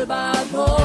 y salvador.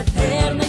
eterna.